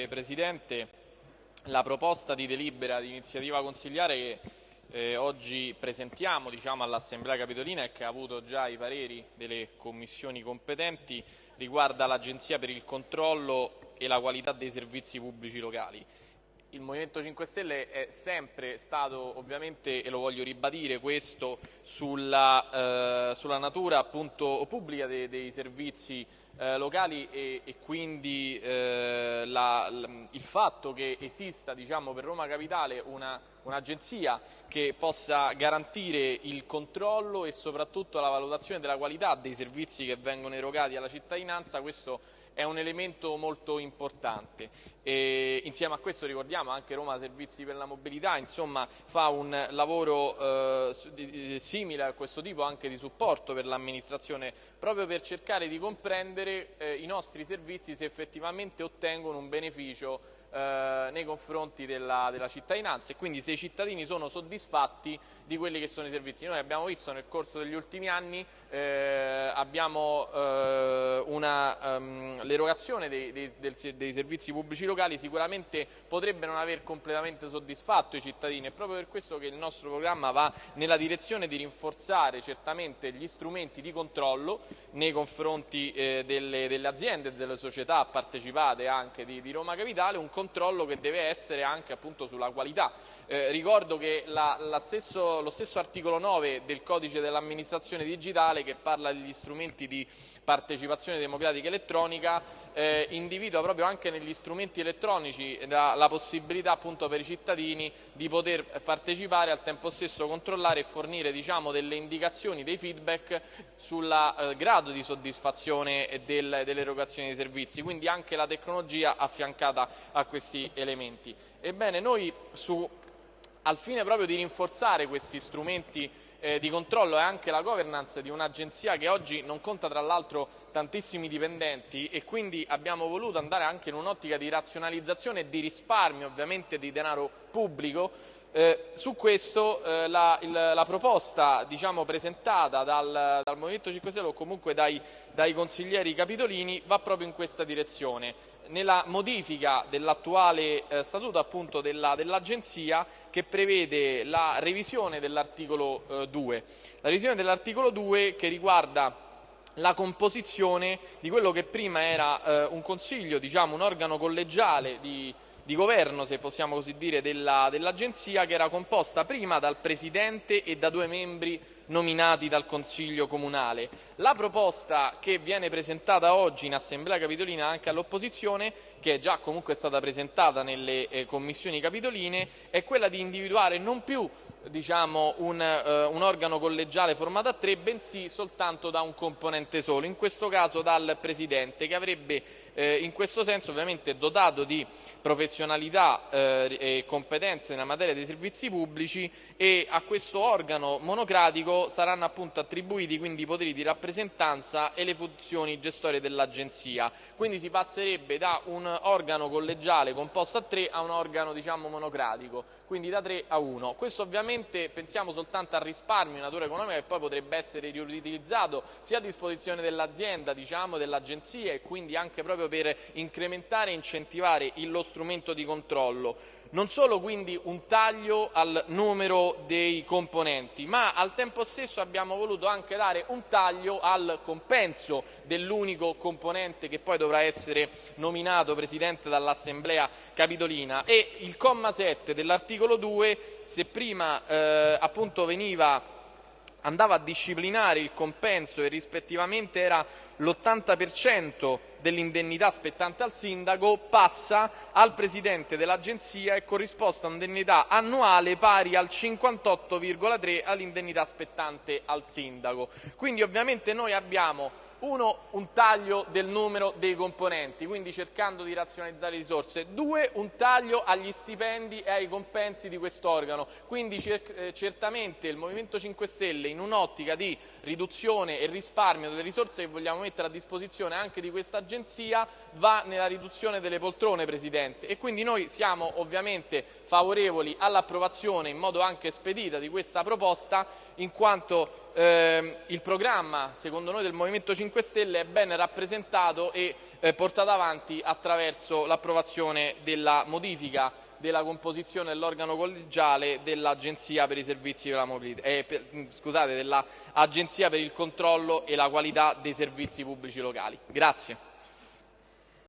Grazie Presidente. La proposta di delibera di iniziativa consigliare che eh, oggi presentiamo diciamo, all'Assemblea Capitolina e che ha avuto già i pareri delle commissioni competenti riguarda l'Agenzia per il controllo e la qualità dei servizi pubblici locali. Il Movimento 5 Stelle è sempre stato ovviamente, e lo voglio ribadire, questo sulla, eh, sulla natura appunto, pubblica dei, dei servizi eh, locali e, e quindi eh, la, il fatto che esista diciamo, per Roma Capitale un'agenzia un che possa garantire il controllo e soprattutto la valutazione della qualità dei servizi che vengono erogati alla cittadinanza, questo è un elemento molto importante. E insieme a questo ricordiamo anche Roma Servizi per la Mobilità, insomma fa un lavoro eh, simile a questo tipo anche di supporto per l'amministrazione, proprio per cercare di comprendere eh, i nostri servizi se effettivamente ottengono un beneficio eh, nei confronti della, della, cittadinanza e quindi se i cittadini sono soddisfatti di quelli che sono i servizi. Noi abbiamo visto nel corso degli ultimi anni eh, abbiamo, eh, um, l'erogazione dei, dei, dei, servizi pubblici locali sicuramente potrebbe non aver completamente soddisfatto i cittadini, è proprio per questo che il nostro programma va nella direzione di rinforzare certamente gli strumenti di controllo nei confronti eh, delle, delle, aziende e delle società partecipate anche di, di Roma Capitale, un controllo che deve essere anche appunto sulla qualità. Eh, ricordo che la, la stesso, lo stesso articolo 9 del codice dell'amministrazione digitale che parla degli strumenti di partecipazione democratica elettronica eh, individua proprio anche negli strumenti elettronici la, la, possibilità appunto per i cittadini di poter partecipare al tempo stesso controllare e fornire diciamo, delle indicazioni, dei feedback sul eh, grado di soddisfazione del, dell'erogazione dei servizi, quindi anche la tecnologia affiancata a questi elementi. Ebbene, noi su, al fine proprio di rinforzare questi strumenti eh, di controllo e anche la governance di un'agenzia che oggi non conta tra l'altro tantissimi dipendenti e quindi abbiamo voluto andare anche in un'ottica di razionalizzazione e di risparmio ovviamente di denaro pubblico eh, su questo eh, la, il, la, proposta diciamo, presentata dal, dal, Movimento 5 Stelle o comunque dai, dai consiglieri capitolini va proprio in questa direzione nella modifica dell'attuale eh, statuto appunto dell'Agenzia che prevede la revisione dell'articolo eh, 2. La revisione dell'articolo 2 che riguarda la composizione di quello che prima era eh, un consiglio, diciamo un organo collegiale di, di governo, se possiamo così dire, dell'Agenzia, dell che era composta prima dal Presidente e da due membri nominati dal Consiglio Comunale. La proposta che viene presentata oggi in Assemblea Capitolina anche all'opposizione, che è già comunque stata presentata nelle eh, commissioni capitoline, è quella di individuare non più diciamo, un, uh, un, organo collegiale formato a tre, bensì soltanto da un componente solo, in questo caso dal Presidente, che avrebbe eh, in questo senso ovviamente dotato di professionalità eh, e competenze nella materia dei servizi pubblici e a questo organo monocratico saranno appunto attribuiti quindi i poteri di rappresentanza e le funzioni gestorie dell'Agenzia. Quindi si passerebbe da un organo collegiale composto a tre a un organo diciamo monocratico, quindi da tre a uno. Questo ovviamente pensiamo soltanto al risparmio in natura economica che poi potrebbe essere riutilizzato sia a disposizione dell'azienda, diciamo, dell'agenzia e quindi anche proprio per incrementare e incentivare lo strumento di controllo. Non solo quindi un taglio al numero dei componenti, ma al tempo stesso abbiamo voluto anche dare un taglio al compenso dell'unico componente che poi dovrà essere nominato Presidente dall'Assemblea Capitolina. E il comma 7 dell'articolo 2, se prima eh, appunto veniva andava a disciplinare il compenso e rispettivamente era l'80% dell'indennità spettante al sindaco passa al presidente dell'agenzia e corrisposta a un'indennità annuale pari al 58,3 all'indennità spettante al sindaco. Quindi ovviamente noi abbiamo uno, un taglio del numero dei componenti, quindi cercando di razionalizzare le risorse. Due, un taglio agli stipendi e ai compensi di quest'organo. Quindi cer eh, certamente il Movimento 5 Stelle in un'ottica di riduzione e risparmio delle risorse che vogliamo mettere a disposizione anche di questa agenzia va nella riduzione delle poltrone, Presidente. E quindi noi siamo ovviamente favorevoli all'approvazione in modo anche spedita di questa proposta in quanto ehm, il programma, secondo noi del Movimento 5 Stelle, è ben rappresentato e eh, portata avanti attraverso l'approvazione della modifica della composizione dell'organo collegiale dell'Agenzia per i servizi per mobilità, eh, per, mm, scusate, dell'Agenzia per il controllo e la qualità dei servizi pubblici locali. Grazie.